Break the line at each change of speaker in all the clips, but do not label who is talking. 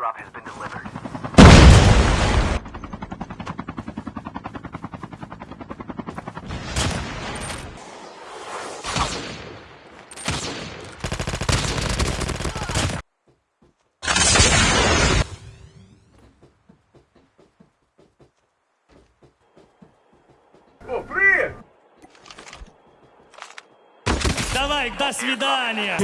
drop has been delivered. Давай, до свидания!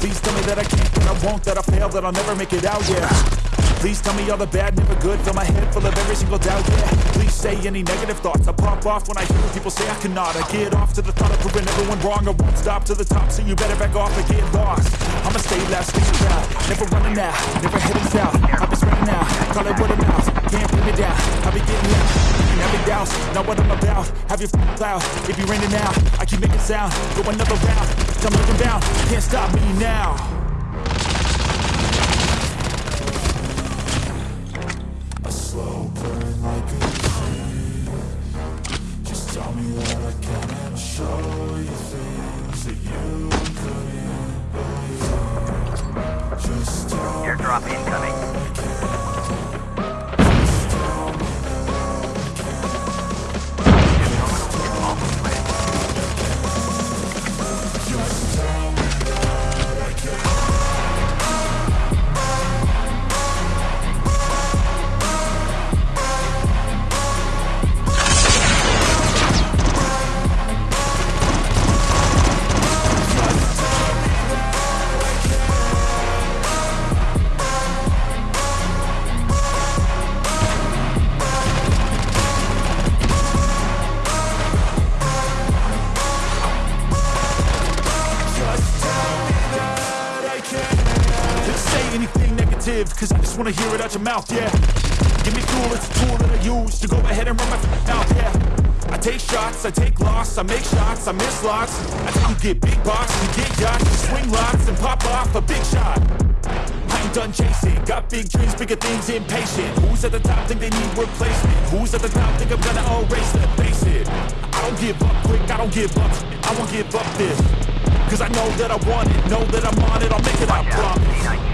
Please tell me that I can't, that I won't,
that I fail, that I'll never make it out, yeah Please tell me all the bad, never good Fill my head full of every single doubt, yeah Please say any negative thoughts I pop off when I hear people say I cannot I get off to the thought of proving everyone wrong I won't stop to the top, so you better back off or get lost I'ma stay loud, stay around, Never running out, never heading south not what I'm about Have your cloud, it be raining now I keep making sound, go another round I'm living bound, can't stop me now
A slow burn like a tree Just tell me that I can and show
you things that you couldn't believe Just tell Airdrop incoming
say anything negative Cause I just wanna hear it out your mouth, yeah Give me fuel, it's a tool that I use To go ahead and run my mouth, yeah I take shots, I take loss, I make shots, I miss lots I do you get big bucks, you get yachts You swing lots and pop off a big shot I ain't done chasing Got big dreams, bigger things, impatient Who's at the top think they need replacement Who's at the top think I'm gonna erase them Face it, I don't give up quick I don't give up, I won't give up this Cause I know that I want it, know that I'm on it I'll make it, I promise